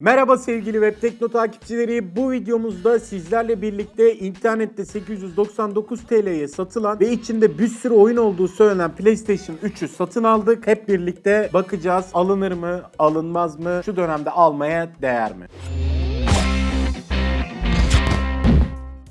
Merhaba sevgili Web Tekno takipçileri. Bu videomuzda sizlerle birlikte internette 899 TL'ye satılan ve içinde bir sürü oyun olduğu söylenen PlayStation 3'ü satın aldık. Hep birlikte bakacağız alınır mı, alınmaz mı, şu dönemde almaya değer mi?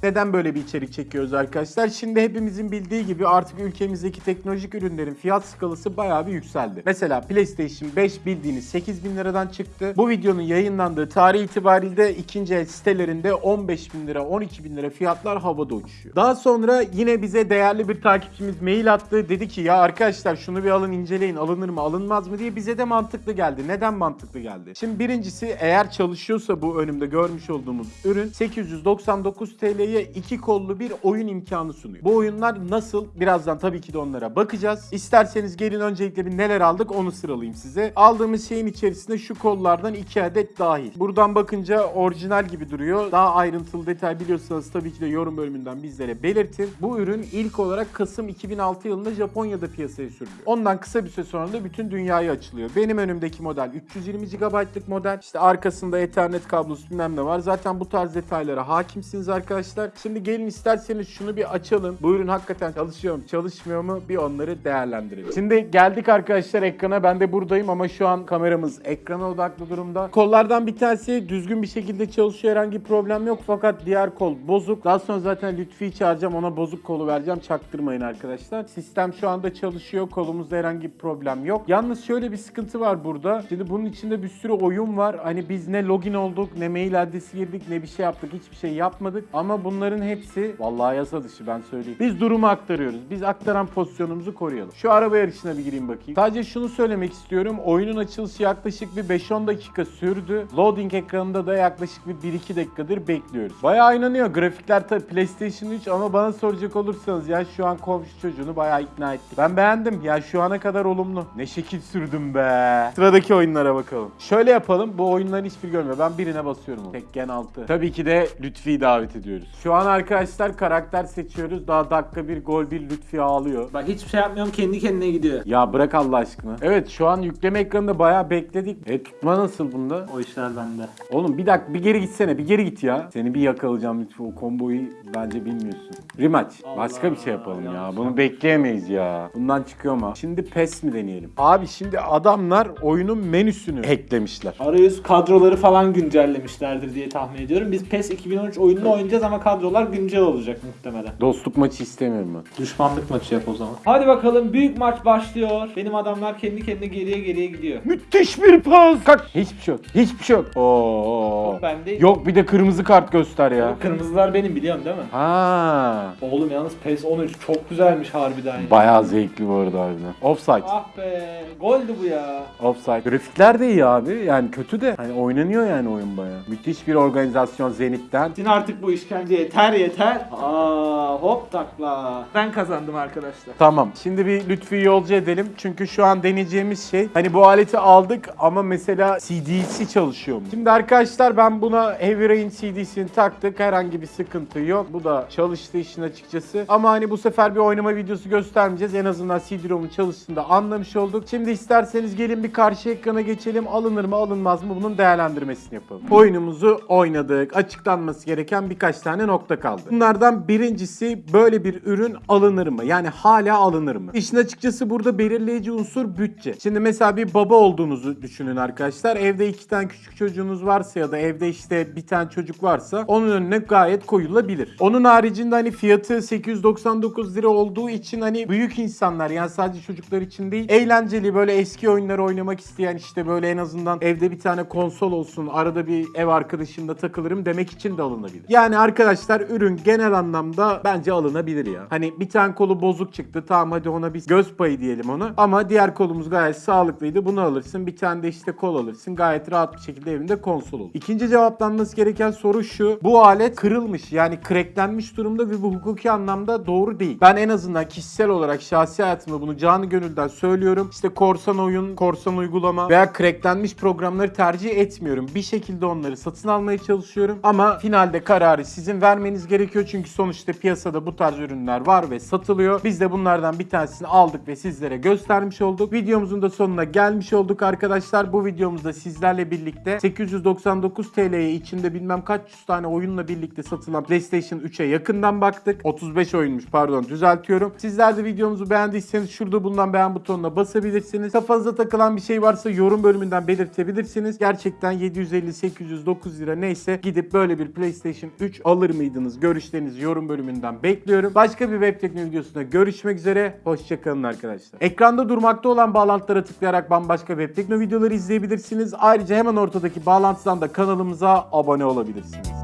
Neden böyle bir içerik çekiyoruz arkadaşlar? Şimdi hepimizin bildiği gibi artık ülkemizdeki teknolojik ürünlerin fiyat skalası bayağı bir yükseldi. Mesela PlayStation 5 bildiğiniz 8000 liradan çıktı. Bu videonun yayınlandığı tarih itibariyle ikinci el sitelerinde 15 bin lira, 12 bin lira fiyatlar havada uçuşuyor. Daha sonra yine bize değerli bir takipçimiz mail attı. Dedi ki ya arkadaşlar şunu bir alın inceleyin alınır mı alınmaz mı diye bize de mantıklı geldi. Neden mantıklı geldi? Şimdi birincisi eğer çalışıyorsa bu önümde görmüş olduğumuz ürün 899 TL'ye iki kollu bir oyun imkanı sunuyor. Bu oyunlar nasıl? Birazdan tabii ki de onlara bakacağız. İsterseniz gelin öncelikle bir neler aldık onu sıralayayım size. Aldığımız şeyin içerisinde şu kollardan iki adet dahil. Buradan bakınca orijinal gibi duruyor. Daha ayrıntılı detay biliyorsanız tabii ki de yorum bölümünden bizlere belirtin. Bu ürün ilk olarak Kasım 2006 yılında Japonya'da piyasaya sürülüyor. Ondan kısa bir süre sonra da bütün dünyaya açılıyor. Benim önümdeki model 320 GB'lık model. İşte arkasında Ethernet kablosu bilmem ne var. Zaten bu tarz detaylara hakimsiniz arkadaşlar. Şimdi gelin isterseniz şunu bir açalım. Bu ürün hakikaten çalışıyor mu çalışmıyor mu bir onları değerlendirelim. Şimdi geldik arkadaşlar ekrana. Ben de buradayım ama şu an kameramız ekrana odaklı durumda. Kollardan bir tanesi düzgün bir şekilde çalışıyor. Herhangi problem yok fakat diğer kol bozuk. Daha sonra zaten Lütfi'yi çağıracağım. Ona bozuk kolu vereceğim. Çaktırmayın arkadaşlar. Sistem şu anda çalışıyor. Kolumuzda herhangi bir problem yok. Yalnız şöyle bir sıkıntı var burada. Şimdi bunun içinde bir sürü oyun var. Hani biz ne login olduk, ne mail adresi girdik, ne bir şey yaptık. Hiçbir şey yapmadık. Ama bunların hepsi vallahi yasa dışı ben söyleyeyim. Biz durumu aktarıyoruz. Biz aktaran pozisyonumuzu koruyalım. Şu araba yarışına bir gireyim bakayım. Sadece şunu söylemek istiyorum. Oyunun açılışı yaklaşık bir 5-10 dakika sürdü. Loading ekranında da yaklaşık bir 1-2 dakikadır bekliyoruz. Bayağı oynanıyor. Grafikler tabii PlayStation 3 ama bana soracak olursanız ya şu an komşu çocuğunu bayağı ikna etti. Ben beğendim. Ya şu ana kadar olumlu. Ne şekil sürdüm be. Sıradaki oyunlara bakalım. Şöyle yapalım. Bu oyunların hiçbir görmüyor. Ben birine basıyorum. Tekken 6. Tabii ki de Lütfi'yi davet ediyoruz. Şu an arkadaşlar karakter seçiyoruz. Daha dakika bir gol bir Lütfi ağlıyor. Bak hiçbir şey yapmıyorum kendi kendine gidiyor. Ya bırak Allah aşkına. Evet şu an yükleme ekranında bayağı bekledik. E tutma nasıl bunda? O işler bende. Oğlum bir dakika bir geri gitsene bir geri git ya. Seni bir yakalayacağım lütfen o komboyu bence bilmiyorsun. Rematch. Başka bir şey yapalım ya. Bunu bekleyemeyiz ya. Bundan çıkıyor mu? Şimdi PES mi deneyelim? Abi şimdi adamlar oyunun menüsünü hacklemişler. Arayüz kadroları falan güncellemişlerdir diye tahmin ediyorum. Biz PES 2013 oyununu oynayacağız ama kadrolar güncel olacak muhtemelen. Dostluk maçı istemiyorum ben. Düşmanlık maçı yap o zaman. Hadi bakalım büyük maç başlıyor. Benim adamlar kendi kendine geriye geriye gidiyor. Müthiş bir pas. Kalk. Hiçbir şey yok. Hiçbir şey yok. Oo. Ben de Yok bir de kırmızı kart göster ya. Kırmızılar benim biliyorsun değil mi? Ha. Oğlum yalnız PES 13 çok güzelmiş harbiden ya. Bayağı zevkli bu arada harbiden. Offside. Ah be. Goldü bu ya. Offside. Grafikler de iyi abi. Yani kötü de. Hani oynanıyor yani oyun bayağı. Müthiş bir organizasyon Zenit'ten. Sin artık bu işkence yeter yeter. Aa hop takla. Ben kazandım arkadaşlar. Tamam. Şimdi bir Lütfi yolcu edelim. Çünkü şu an deneyeceğimiz şey hani bu aleti aldık ama mesela CD'si çalışıyor mu? Şimdi arkadaşlar ben buna Heavy Rain CD'sini taktık. Herhangi bir sıkıntı yok. Bu da çalıştı işin açıkçası. Ama hani bu sefer bir oynama videosu göstermeyeceğiz. En azından CD-ROM'un çalıştığını da anlamış olduk. Şimdi isterseniz gelin bir karşı ekrana geçelim. Alınır mı alınmaz mı bunun değerlendirmesini yapalım. Oyunumuzu oynadık. Açıklanması gereken birkaç tane nokta kaldı. Bunlardan birincisi böyle bir ürün alınır mı? Yani hala alınır mı? İşin açıkçası burada belirleyici unsur bütçe. Şimdi mesela bir baba olduğunuzu düşünün arkadaşlar. Evde iki tane küçük çocuğunuz varsa ya da evde işte bir tane çocuk varsa onun önüne gayet koyulabilir. Onun haricinde hani fiyatı 899 lira olduğu için hani büyük insanlar yani sadece çocuklar için değil eğlenceli böyle eski oyunları oynamak isteyen işte böyle en azından evde bir tane konsol olsun arada bir ev arkadaşımla takılırım demek için de alınabilir. Yani arkadaşlar ürün genel anlamda bence alınabilir ya. Hani bir tane kolu bozuk çıktı tamam hadi ona bir göz payı diyelim ona ama diğer kolumuz gayet sağlıklıydı bunu alırsın bir tane de işte kol alırsın gayet rahat bir şekilde evinde konsol olur. İkinci cevaplanması gereken soru şu bu alet kırılmış yani cracklenmiş durumda ve bu hukuki anlamda doğru değil. Ben en azından kişisel olarak şahsi hayatımda bunu canı gönülden söylüyorum. İşte korsan oyun, korsan uygulama veya cracklenmiş programları tercih etmiyorum. Bir şekilde onları satın almaya çalışıyorum ama finalde kararı sizin izin vermeniz gerekiyor çünkü sonuçta piyasada bu tarz ürünler var ve satılıyor. Biz de bunlardan bir tanesini aldık ve sizlere göstermiş olduk. Videomuzun da sonuna gelmiş olduk arkadaşlar. Bu videomuzda sizlerle birlikte 899 TL'ye içinde bilmem kaç yüz tane oyunla birlikte satılan PlayStation 3'e yakından baktık. 35 oyunmuş pardon düzeltiyorum. Sizler de videomuzu beğendiyseniz şurada bulunan beğen butonuna basabilirsiniz. Kafanıza takılan bir şey varsa yorum bölümünden belirtebilirsiniz. Gerçekten 750, 800, 9 lira neyse gidip böyle bir PlayStation 3 alır mıydınız? Görüşlerinizi yorum bölümünden bekliyorum. Başka bir web teknoloji videosunda görüşmek üzere. Hoşçakalın arkadaşlar. Ekranda durmakta olan bağlantılara tıklayarak bambaşka web teknoloji videoları izleyebilirsiniz. Ayrıca hemen ortadaki bağlantıdan da kanalımıza abone olabilirsiniz.